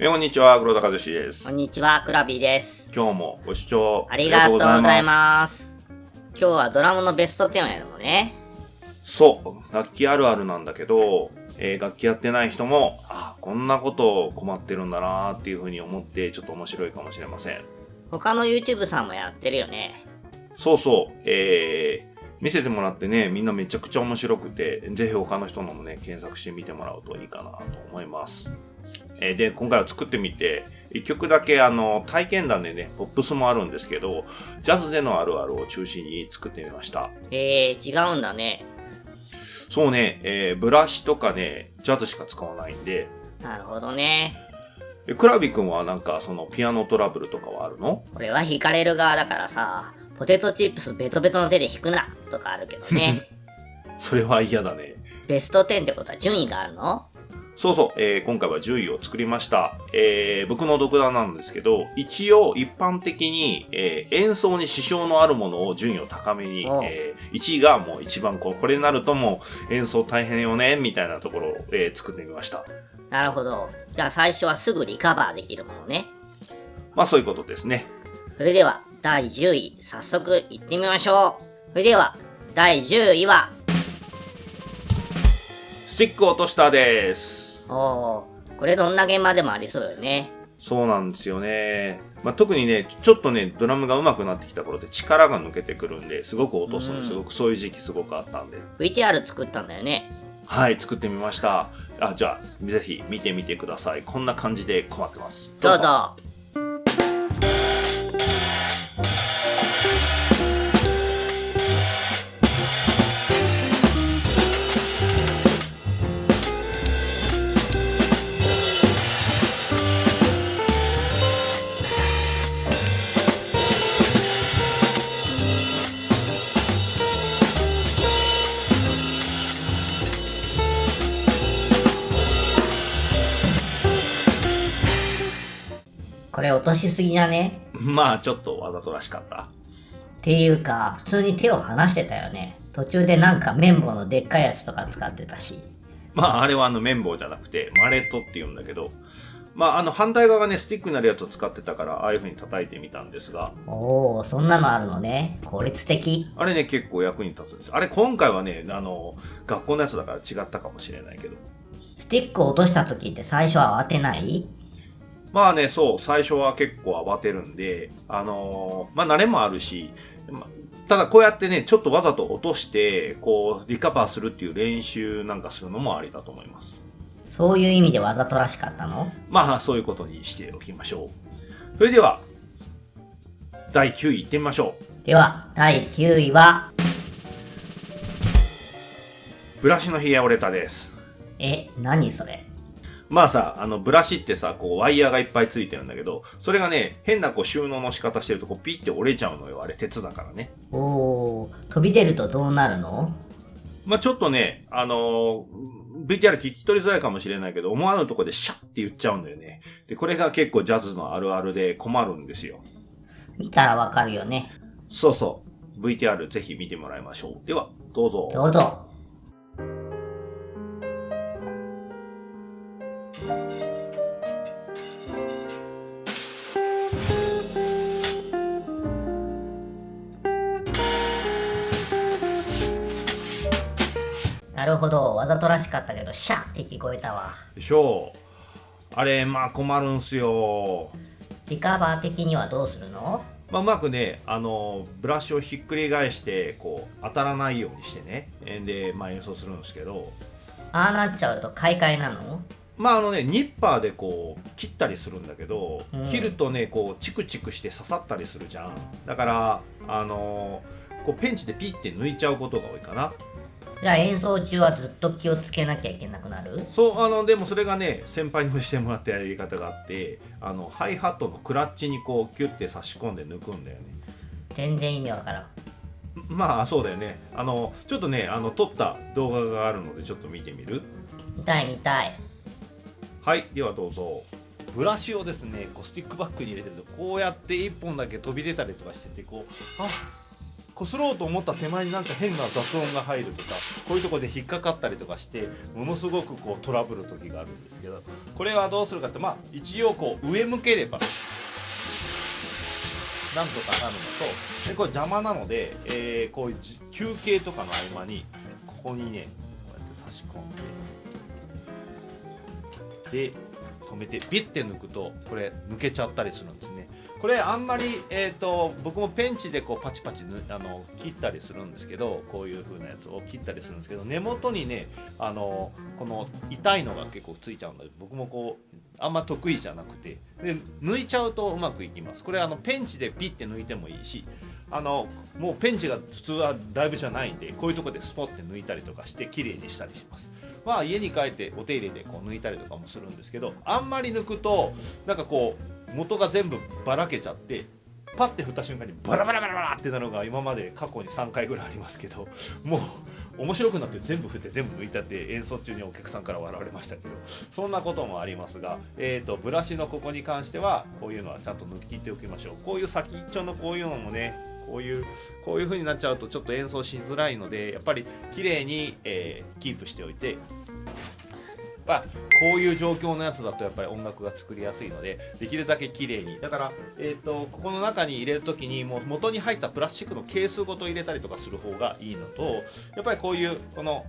えーこんにちは、黒田和志ですこん。にちは、クラビーです。今日もご視聴ありがとうございす。ます。今日はドラムのベスト10をやるのね。そう、楽器あるあるなんだけど、えー楽器やってない人も、あ、こんなこと困ってるんだなーっていうふうに思って、ちょっと面白いかもしれません。他の YouTube さんもやってるよね。そうそう、えー、見せてもらってね、みんなめちゃくちゃ面白くて、ぜひ他の人のもね、検索してみてもらうといいかなと思います。えーで、今回は作ってみて、一曲だけあの、体験談でね、ポップスもあるんですけど、ジャズでのあるあるを中心に作ってみました。えー、違うんだね。そうね、えーブラシとかね、ジャズしか使わないんで、なるほどね。えクラビ君はなんかそのピアノトラブルとかはあるの？俺は弾かれる側だからさ、ポテトチップスベトベトの手で弾くなとかあるけどね。それは嫌だね。ベスト10ってことは順位があるの？そうそう、えー今回は10位を作りました。えー僕の独断なんですけど、一応一般的に、えー演奏に支障のあるものを順位を高めに、えー1位がもう一番こうこれになるともう演奏大変よね、みたいなところを、えー作ってみました。なるほど。じゃあ最初はすぐリカバーできるものね。まあそういうことですね。それでは、第10位、早速行ってみましょう。それでは、第10位は、スティック落としたです。おー、これどんな現場でもありそうよね。そうなんですよね。まあ、特にね、ちょっとね、ドラムが上手くなってきた頃って力が抜けてくるんで、すごく落とすの、うんすごくそういう時期すごくあったんで。VTR 作ったんだよね。はい、作ってみました。あ、じゃあ、ぜひ見てみてください。こんな感じで困ってます。どうぞ。これ落しすぎじゃねまあ、ちょっとわざとらしかった。っていうか、普通に手を離してたよね。途中でなんか綿棒のでっかいやつとか使ってたし。まあ、あれはあの綿棒じゃなくて、マレットって言うんだけど、まあ、あの反対側がね、スティックになるやつを使ってたから、ああいう風に叩いてみたんですが、おー、そんなのあるのね。効率的。あれね、結構役に立つんです。あれ、今回はね、あの、学校のやつだから違ったかもしれないけど。スティックを落とした時って最初は慌てない？まあね、そう、最初は結構慌てるんで、あのーまあ慣れもあるし、まただこうやってね、ちょっとわざと落として、こう、リカバーするっていう練習なんかするのもありだと思います。そういう意味でわざとらしかったの？まあ、そういうことにしておきましょう。それでは、第9位いってみましょう。では、第9位は、ブラシのヒアオレタです。え、何それ？まあさ、あの、ブラシってさ、こう、ワイヤーがいっぱいついてるんだけど、それがね、変なこう、収納の仕方してると、こう、ピッて折れちゃうのよ。あれ、鉄だからね。おー、飛び出るとどうなるの？まあちょっとね、あのー VTR 聞き取りづらいかもしれないけど、思わぬとこでシャッって言っちゃうんだよね。で、これが結構ジャズのあるあるで困るんですよ。見たらわかるよね。そうそう。VTR ぜひ見てもらいましょう。では、どうぞ。どうぞ。とらしかったけど、シャッって聞こえたわ。でしょう。あれ、まあ困るんすよ。リカバー的にはどうするの？まあ、うまくね、あの、ブラシをひっくり返して、こう、当たらないようにしてね。えで、まあ演奏するんですけど、ああなっちゃうと買い替えなの？まああのね、ニッパーでこう、切ったりするんだけど、うん切るとね、こう、チクチクして刺さったりするじゃん。だから、あのこう、ペンチでピッて抜いちゃうことが多いかな。じゃあ演奏中はずっと気をつけなきゃいけなくなる？そう、あの、でもそれがね、先輩に教えてもらったやり方があって、あの、ハイハットのクラッチにこう、キュッて差し込んで抜くんだよね。全然意味わからん。まあ、そうだよね。あの、ちょっとね、あの、撮った動画があるので、ちょっと見てみる？見たい見たい。はい、ではどうぞ。ブラシをですねこうスティックバッグに入れてるとこうやって1本だけ飛び出たりとかしててこうあこすろうと思った手前になんか変な雑音が入るとかこういうとこで引っかかったりとかしてものすごくこうトラブル時があるんですけどこれはどうするかってまあ一応こう上向ければなんとかなるのとでこれ邪魔なので、え、こういう休憩とかの合間にここにねこうやって差し込んでで止めてビッて抜くとこれ抜けちゃったりするんですね。これあんまり、えーと、僕もペンチでこうパチパチあの切ったりするんですけどこういう風なやつを切ったりするんですけど根元にねあのこの痛いのが結構ついちゃうので僕もこうあんま得意じゃなくてで抜いちゃうとうまくいきます。これあのペンチでピッて抜いてもいいしあのもうペンチが普通はだいぶじゃないんでこういうとこでスポッて抜いたりとかして綺麗にしたりします。まあ家に帰ってお手入れでこう抜いたりとかもするんですけどあんまり抜くとなんかこう元が全部ばらけちゃってパッて振った瞬間にバラバラバラバラってなのが今まで過去に3回ぐらいありますけどもう面白くなって全部振って全部抜いたって演奏中にお客さんから笑われましたけどそんなこともありますが、えーと、ブラシのここに関してはこういうのはちゃんと抜き切っておきましょう。こういう先っちょのこういうのもねこういうこういう風になっちゃうとちょっと演奏しづらいのでやっぱり綺麗に、えー、キープしておいてぱこういう状況のやつだとやっぱり音楽が作りやすいのでできるだけ綺麗に。だから、えーと、ここの中に入れる時にもう元に入ったプラスチックのケースごと入れたりとかする方がいいのとやっぱりこういうこの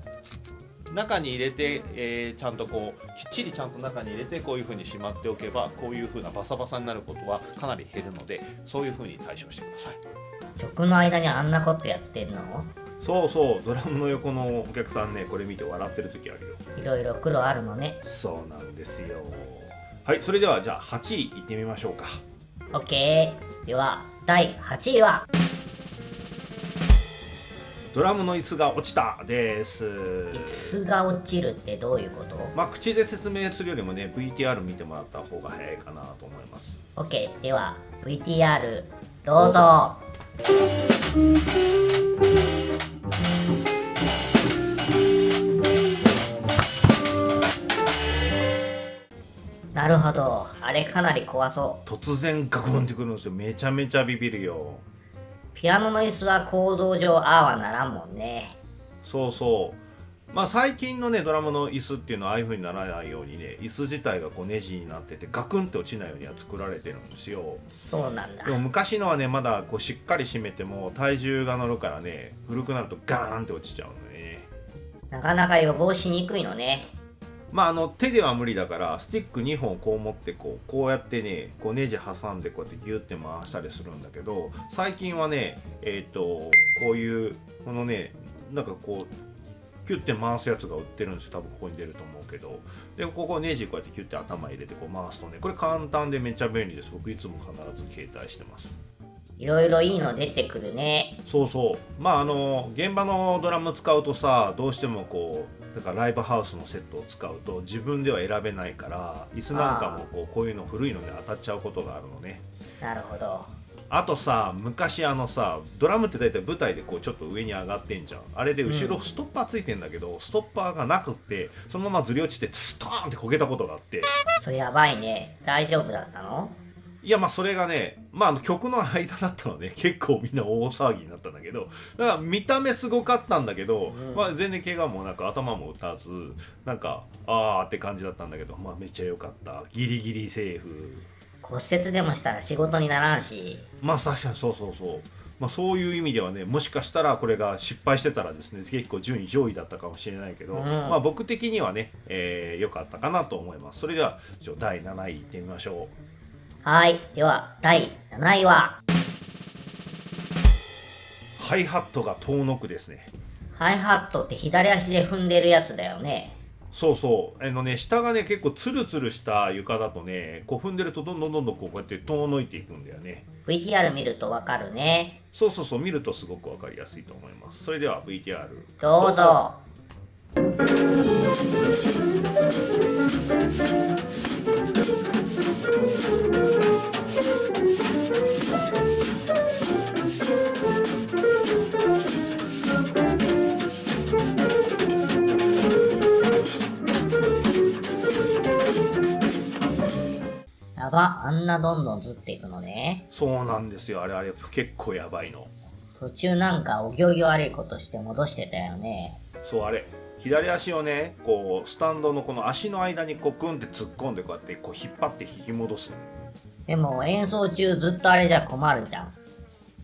中に入れて、えー、ちゃんとこうきっちりちゃんと中に入れてこういう風にしまっておけばこういう風なバサバサになることはかなり減るのでそういう風に対処してください。曲の間にあんなことやってんの？そうそうドラムの横のお客さんねこれ見て笑ってる時あるよ。いろいろ苦労あるのね。そうなんですよ。はいそれではじゃあ8位いってみましょうか。OK では第8位は。ドラムの椅子が落ちたです。椅子が落ちるってどういうこと？まあ口で説明するよりもね VTR 見てもらった方が早いかなと思います。OK では VTR どうぞなるほど。あれかなり怖そう。突然ガクンってくるんですよ。めちゃめちゃビビるよ。ピアノの椅子は構造上ああはならんもんね。そうそう。まあ最近のねドラムの椅子っていうのはああいう風にならないようにね椅子自体がこうネジになっててガクンって落ちないようには作られてるんですよ。そうなんだ。でも昔のはねまだこうしっかり締めても体重が乗るからね古くなるとガーンって落ちちゃうのね。なかなか予防しにくいのねまああの手では無理だからスティック2本こう持ってこうこうやってねこうネジ挟んでこうやってギュッて回したりするんだけど最近はねえっ、ー、とこういうこのねなんかこうキュッて回すやつが売ってるんですよ。多分ここに出ると思うけど。でここネジこうやってキュッて頭入れてこう回すとねこれ簡単でめっちゃ便利です。僕いつも必ず携帯してます。いろいろいいの出てくるね。そうそう。まああの現場のドラム使うとさどうしてもこうだからライブハウスのセットを使うと自分では選べないから椅子なんかもこうこういうの古いので当たっちゃうことがあるのね。なるほど。あとさ昔あのさドラムって大体舞台でこうちょっと上に上がってんじゃん。あれで後ろストッパーついてんだけど、うん、ストッパーがなくってそのままずり落ちてストーンって焦げたことがあって。それやばいね。大丈夫だったの？いやまあそれがねまああの曲の間だったので、ね、結構みんな大騒ぎになったんだけど。だから見た目すごかったんだけど、うん、まあ、全然怪我もなく頭も打たずなんかああって感じだったんだけど。まあめっちゃ良かった。ギリギリセーフ。骨折でもしたら仕事にならんし。まあ確かにそうそうそう。まあ、そういう意味ではねもしかしたらこれが失敗してたらですね結構順位上位だったかもしれないけど、うん、まあ、僕的にはね良、えー、かったかなと思います。それでは第7位いってみましょうはい。では第7位は。ハイハットが遠のくですね。ハイハットって左足で踏んでるやつだよね。そうそう。あのね下がね結構ツルツルした床だとねこう踏んでるとどんどんどんどんこうやって遠のいていくんだよね。VTR 見るとわかるね。そうそうそう。見るとすごくわかりやすいと思います。それでは VTR どうぞあんなどんどんずっていくのね。そうなんですよ。あれあれ結構やばいの。途中なんかお行儀悪いことして戻してたよね。そうあれ左足をねこうスタンドのこの足の間にこうグンって突っ込んでこうやってこう引っ張って引き戻すでも演奏中ずっとあれじゃ困るじゃん。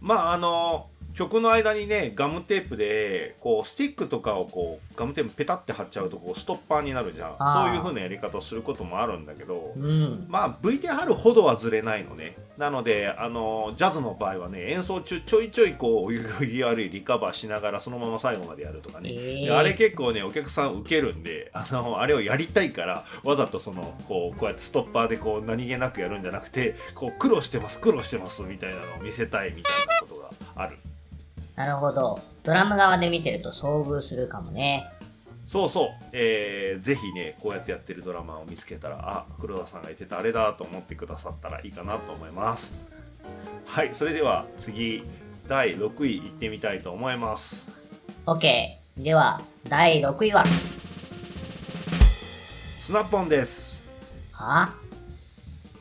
まああの曲の間にねガムテープでこうスティックとかをこうガムテープペタって貼っちゃうとこうストッパーになるじゃん。そういう風なやり方をすることもあるんだけどうん。まあ VTR ほどはずれないのね。なのであのジャズの場合はね演奏中ちょいちょいこうお行儀悪いリカバーしながらそのまま最後までやるとかね、えでーあれ結構ねお客さん受けるんであのあれをやりたいからわざとそのこうこうやってストッパーでこう何気なくやるんじゃなくてこう苦労してます苦労してますみたいなのを見せたいみたいなことがあるなるほど。ドラム側で見てると遭遇するかもね。そうそう、えー、ぜひねこうやってやってるドラマーを見つけたらあ黒田さんが言ってたあれだと思ってくださったらいいかなと思いますはいそれでは次第6位いってみたいと思います OK。では、第6位は？スナッポンですは？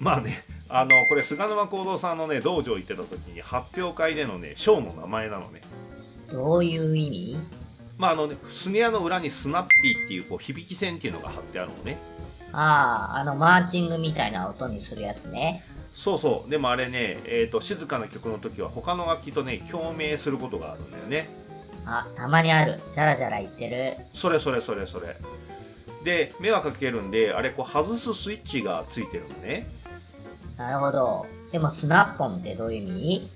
まあねあのこれ菅沼幸三さんのね道場行ってた時に発表会でのねショーの名前なのね。どういう意味？まああのねスネアの裏にスナッピーっていうこう響き線っていうのが貼ってあるのね。ああ、あのマーチングみたいな音にするやつね。そうそう。でもあれね、えー、と静かな曲の時は他の楽器とね共鳴することがあるんだよね。あ、たまにある。じゃらじゃら言ってる。それそれそれそれ。で迷惑かけるんであれこう外すスイッチがついてるのねなるほど。でもスナッポンってどういう意味？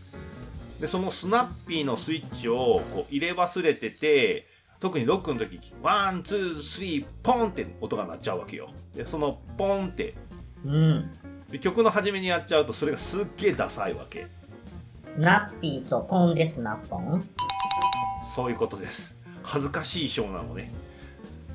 でそのスナッピーのスイッチをこう入れ忘れてて特にロックの時 one two three ポンって音が鳴っちゃうわけよ。でそのポンってうん。で曲の初めにやっちゃうとそれがすっげえダサいわけ。スナッピーとポンでスナッポン？そういうことです。恥ずかしいショーなのね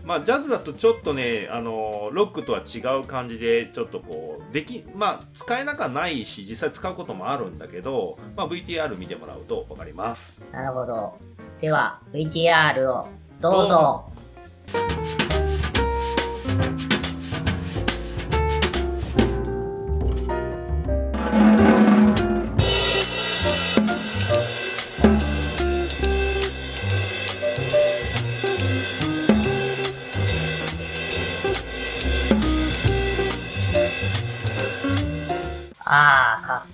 まあジャズだとちょっとねあのロックとは違う感じでちょっとこうできまあ使えなくはないし実際使うこともあるんだけど、まあ、VTR 見てもらうと分かりますなるほど。では、VTR をどうぞ。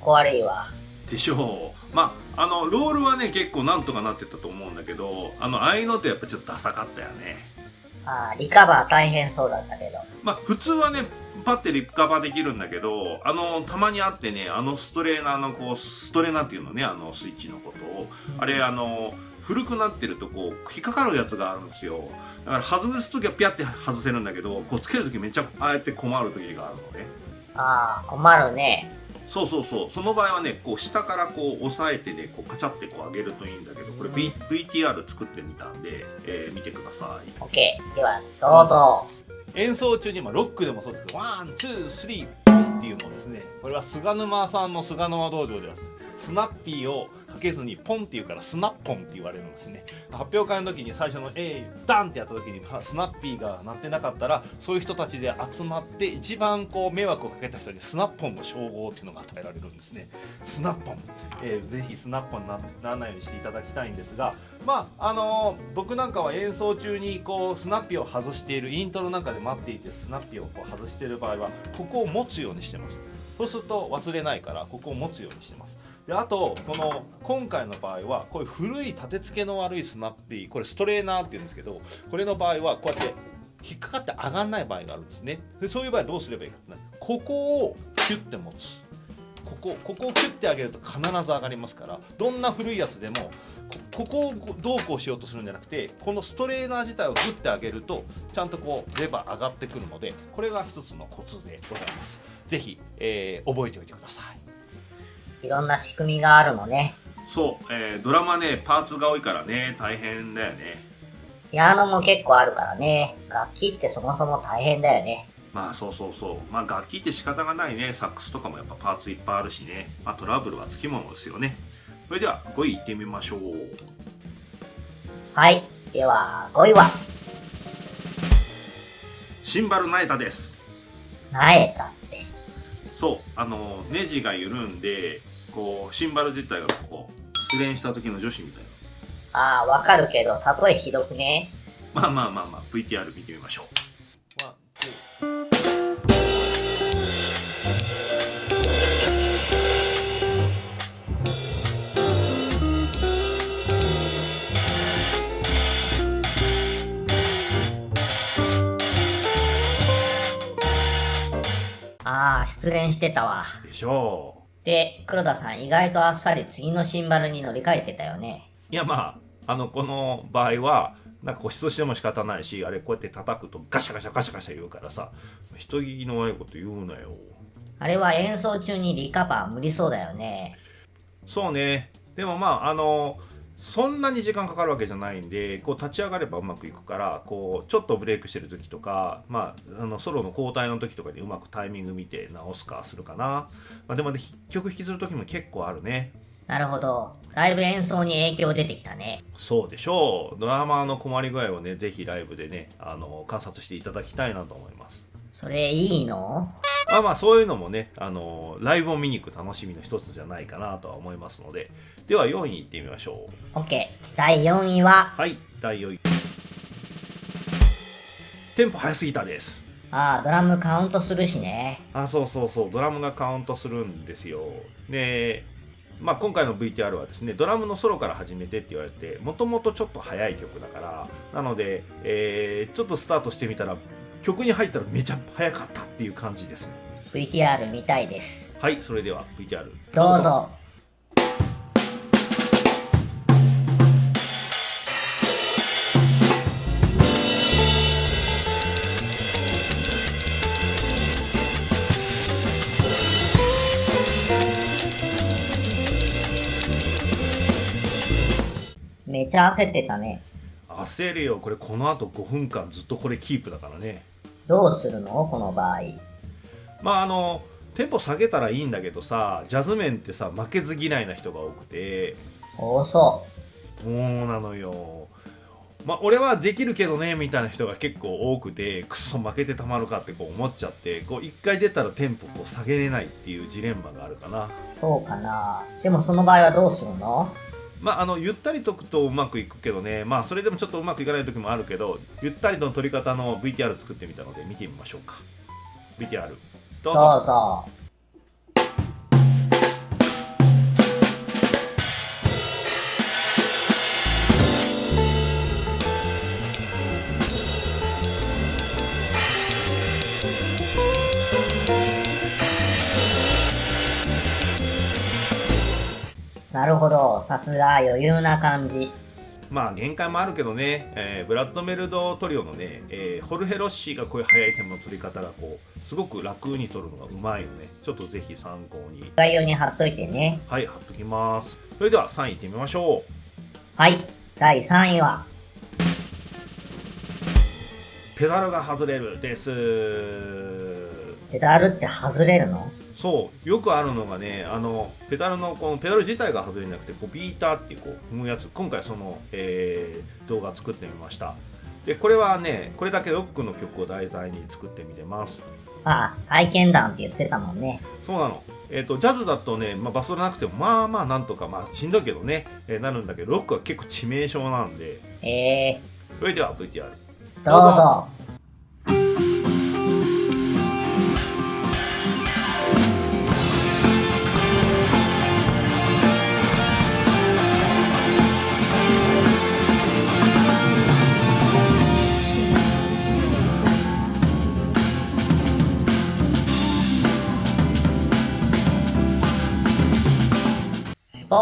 こ悪いわ。でしょうまああのロールはね結構なんとかなってたと思うんだけどあのああいうのってやっぱちょっとダサかったよねああ、リカバー大変そうだったけど。まあ普通はねパッてリカバーできるんだけどあのたまにあってねあのストレーナーのこうストレーナーっていうのねあのスイッチのことをあれあの古くなってるとこう引っかかるやつがあるんですよだから外す時はピャって外せるんだけどこうつける時めっちゃああやって困る時があるのねああ、困るね。そうそうそうその場合はねこう下からこう押さえてねこうカチャってこう上げるといいんだけどこれ、v、VTR 作ってみたんで、えー見てください OK。では、どうぞ。演奏中に、まあ、ロックでもそうですけど、 one、two、three、っていうのをですね、これは菅沼さんの菅沼道場では、スナッピーをかけずに、ポンって言うから、スナッポンって言われるんですね。発表会の時に最初の A、ダンってやった時に、スナッピーが鳴ってなかったら、そういう人たちで集まって、一番こう迷惑をかけた人に、スナッポンの称号っていうのが与えられるんですね。スナッポン。えーぜひスナッポンにならないようにしていただきたいんですが、まああのー僕なんかは演奏中にこうスナッピーを外しているイントロなんかで待っていてスナッピーをこう外している場合はここを持つようにしてますそうすると忘れないからここを持つようにしてますであとこの今回の場合はこういう古い立て付けの悪いスナッピーこれストレーナーっていうんですけどこれの場合はこうやって引っかかって上がんない場合があるんですね。でそういう場合どうすればいいかってねここをキュッて持つ。ここここをキュッて上げると必ず上がりますからどんな古いやつでもここをどうこうしようとするんじゃなくてこのストレーナー自体をグッて上げるとちゃんとこうレバー上がってくるのでこれが一つのコツでございます。ぜひ、えー覚えておいてください。いろんな仕組みがあるのね。そう、えードラマねパーツが多いからね。大変だよね。ピアノも結構あるからね。楽器ってそもそも大変だよね。まあそうそうそう。まあ楽器って仕方がないね。サックスとかもやっぱパーツいっぱいあるしね。まあトラブルはつきものですよね。それでは5位いってみましょう。はい。では、5位は、シンバルナエタです。なえたって。そう。あのネジが緩んでこうシンバル自体がこう失恋した時の女子みたいああ、わかるけど、例えひどくね。なまあまあまあまあ VTR 見てみましょうああ、失恋してたわ。でしょで、黒田さん意外とあっさり次のシンバルに乗り換えてたよね。ういやまああのこの場合はなんか固執しても仕方ないしあれこうやって叩くとガシャガシャガシャガシャ言うからさ人聞きの悪いこと言うなよあれは演奏中にリカバー無理そうだよね。そうねでもまああのそんなに時間かかるわけじゃないんでこう立ち上がればうまくいくからこうちょっとブレイクしてる時とか、まあ、あのソロの交代の時とかにうまくタイミング見て直すかするかな、まあ、でもね曲弾きする時も結構あるね。なるほど。ライブ演奏に影響出てきたね。そうでしょう。ドラマーの困り具合をねぜひライブでねあの観察していただきたいなと思います。それいいの？まあまあそういうのもねあのライブを見に行く楽しみの一つじゃないかなとは思いますのででは4位いってみましょう ?OK。第4位は、はい第4位テンポ早すぎたですああ、ドラムカウントするしね。あそうそうそうドラムがカウントするんですよでまあ今回の VTR はですねドラムのソロから始めてって言われてもともとちょっと早い曲だからなので、えーちょっとスタートしてみたら曲に入ったらめちゃ早かったっていう感じですね VTR 見たいです。はいそれでは VTR どうぞ。めちゃ焦ってたね。焦るよこれこの後5分間ずっとこれキープだからねどうするの？この場合。まああのテンポ下げたらいいんだけどさジャズ面ってさ負けず嫌いな人が多くて多そそうなのよまあ俺はできるけどねみたいな人が結構多くてクソ負けてたまるかってこう思っちゃってこう一回出たらテンポこう下げれないっていうジレンマがあるかなう。そうかな。でもその場合はどうするの？まああのゆったりとくとうまくいくけどね。まあそれでもちょっとうまくいかない時もあるけどゆったりの取り方の VTR 作ってみたので見てみましょうか。VTR どうぞ。どうぞ。なるほど。さすが余裕な感じ。まあ限界もあるけどね、えーブラッドメルドトリオのね、えーホルヘロッシーがこういう速いテンポの取り方がこうすごく楽に取るのがうまいのねちょっとぜひ参考に概要に貼っといてね。はい貼っときますそれでは3位いってみましょうはい。第3位は、ペダルが外れるですペダルって外れるの？そうよくあるのがねあのペダルのこのペダル自体が外れなくてこうビーターっていうこう踏むやつ今回その、えー動画作ってみましたでこれはねこれだけロックの曲を題材に作ってみてますああ、体験談って言ってたもんね。そうなの。えっ、と、ジャズだとね、まあ、バスドラなくても、まあまあなんとか、まあしんどいけどね、えーなるんだけど、ロックは結構致命傷なんで、えそれでは VTR。ー、どうぞ。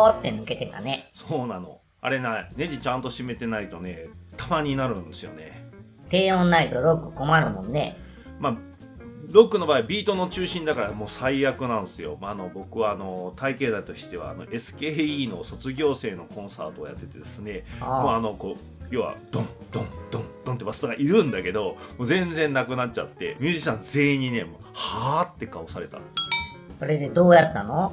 ーって抜けてたね。そうなの。あれな、ネジちゃんと締めてないとね、たまになるんですよね。低音ないとロック困るもんね。まあ、ロックの場合、ビートの中心だからもう最悪なんですよ。まあ、あの僕はあの体型だとしてはあの SKE の卒業生のコンサートをやっててですね、もうああのこう要はドンドンドンドンってバストがいるんだけどもう全然なくなっちゃってミュージシャン全員にねもうはーって顔されたそれでどうやったの？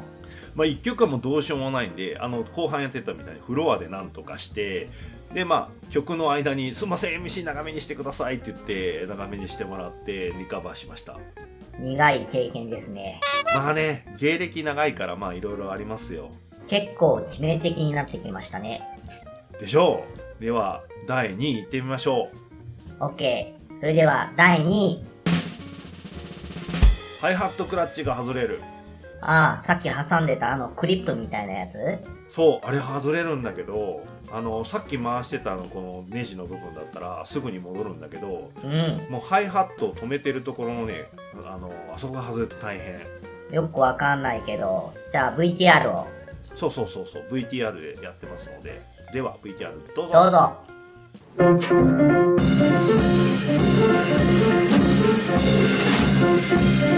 まあ1曲はもうどうしようもないんであの後半やってたみたいにフロアでなんとかしてでまあ曲の間に「すいません MC 長めにしてください」って言って長めにしてもらってリカバーしました苦い経験ですね。まあね芸歴長いからまあいろいろありますよ結構致命的になってきましたね。でしょうでは、第2位行ってみましょう。OK。それでは第2位。ハイハットクラッチが外れる。ああ、さっき挟んでたあのクリップみたいなやつ？そう、あれ外れるんだけど、あの、さっき回してたあのこのネジの部分だったらすぐに戻るんだけど、うん。もうハイハットを止めてるところのね、あの、あそこが外れると大変。よくわかんないけど、じゃあ VTR をそうそうそうそう、VTR でやってますので、では VTR どうぞ。どうぞ。手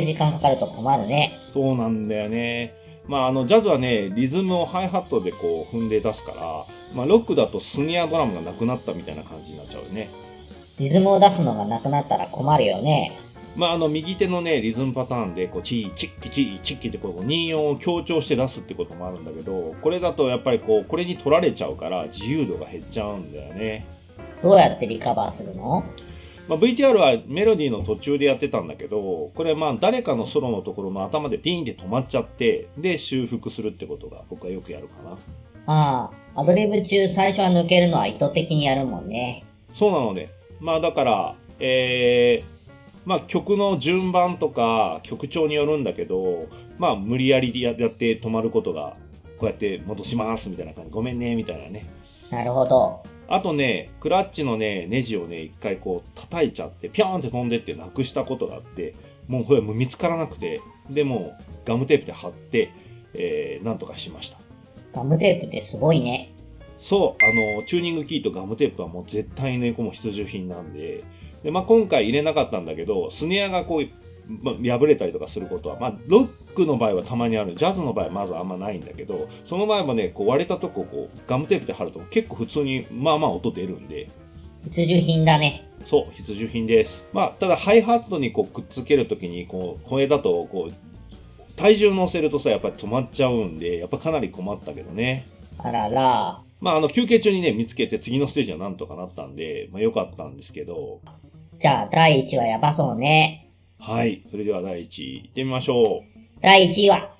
け時間かかると困るね。そうなんだよね。まあ、あの、ジャズはね、リズムをハイハットでこう踏んで出すから、まあ、ロックだとスニアドラムがなくなったみたいな感じになっちゃうよね。リズムを出すのがなくなったら困るよね。まあ、あの、右手のね、リズムパターンで、こう、チー、チッキ、チー、チッキって、こう、2音を強調して出すってこともあるんだけど、これだとやっぱりこう、これに取られちゃうから、自由度が減っちゃうんだよね。どうやってリカバーするの？まあ、VTR はメロディーの途中でやってたんだけど、これまあ誰かのソロのところの頭でピーンって止まっちゃって、で修復するってことが僕はよくやるかな。ああ、アドリブ中最初は抜けるのは意図的にやるもんね。そうなのね。まあだから、えー、まあ曲の順番とか曲調によるんだけど、まあ無理やりややって止まることが、こうやって戻しますみたいな感じ。ごめんね、みたいなね。なるほど。あとね、クラッチのね、ネジをね、一回こう叩いちゃって、ピョーンって飛んでってなくしたことがあって、もうこれもう見つからなくて、でもうガムテープで貼って、えー、なんとかしました。ガムテープってすごいね。そう、あの、チューニングキーとガムテープはもう絶対ね、この必需品なんで、で、まあ、今回入れなかったんだけど、スネアがこう、まあ、破れたりとかすることは、まあ、ロックの場合はたまにある。ジャズの場合はまずあんまないんだけど、その場合もね、こう割れたとこをこう、ガムテープで貼ると結構普通に、まあまあ音出るんで、必需品だね。そう、必需品です。まあ、ただハイハットにこうくっつけるときに、こう、これだと、こう、体重乗せるとさ、やっぱり止まっちゃうんで、やっぱかなり困ったけどね。あらら。まあ、あの、休憩中にね、見つけて次のステージはなんとかなったんで、まあ、良かったんですけど、じゃあ第1話やばそうね。はい。それでは第1位、行ってみましょう。第1位は、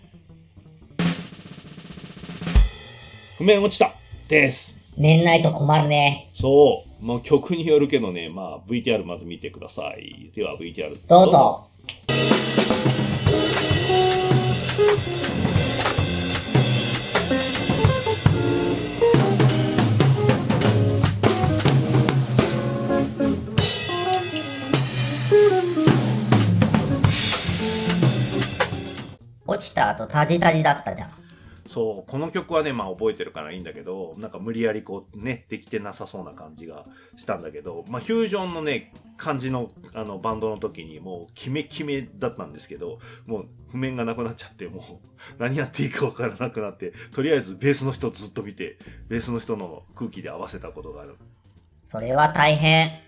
譜面落ちたです。年内と困るね。そう。まあ、曲によるけどね、まあ、VTR まず見てください。では、VTR どうぞ。落ちた後タジタジだったじゃん。そう、この曲はね、まあ覚えてるからいいんだけど、なんか無理やりこうね、できてなさそうな感じがしたんだけど、まあフュージョンのね、感じのあのバンドの時にもうキメキメだったんですけど、もう譜面がなくなっちゃって、もう何やっていいかわからなくなって、とりあえずベースの人ずっと見て、ベースの人の空気で合わせたことがある。それは大変。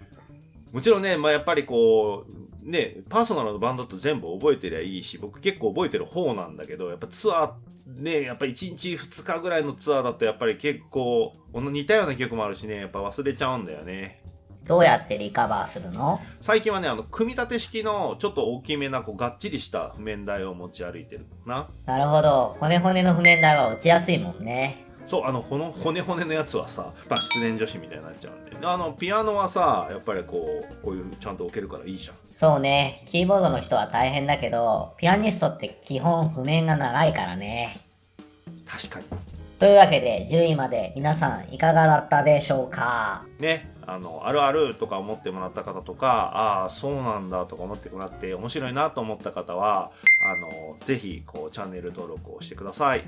もちろんね、まあやっぱりこう、ね、パーソナルのバンドと全部覚えてりゃいいし、僕結構覚えてる方なんだけど、やっぱツアー、ね、やっぱり1日2日ぐらいのツアーだとやっぱり結構、似たような曲もあるしね、やっぱ忘れちゃうんだよね。どうやってリカバーするの？最近はね、あの、組み立て式のちょっと大きめな、こう、がっちりした譜面台を持ち歩いてるな。なるほど。骨骨の譜面台は落ちやすいもんね。そう、あの、この骨骨のやつはさ、まあ、失恋女子みたいになっちゃうんで。あの、ピアノはさ、やっぱりこう、こういうちゃんと置けるからいいじゃん。そうね。キーボードの人は大変だけど、ピアニストって基本譜面が長いからね。確かに。というわけで10位まで皆さんいかがだったでしょうか？ね、あの、あるあるとか思ってもらった方とか、ああ、そうなんだとか思ってもらって面白いなと思った方は、あの、ぜひ、こう、チャンネル登録をしてください。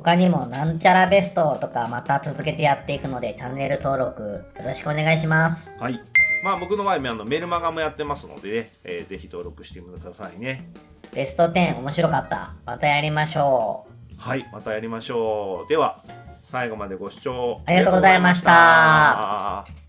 他にもなんちゃらベストとかまた続けてやっていくのでチャンネル登録よろしくお願いします。はい。まあ僕の場合あのメルマガもやってますのでね、えーぜひ登録してくださいね。ベスト10面白かった。またやりましょう。はい、またやりましょう。では、最後までご視聴ありがとうございましたありがとうございました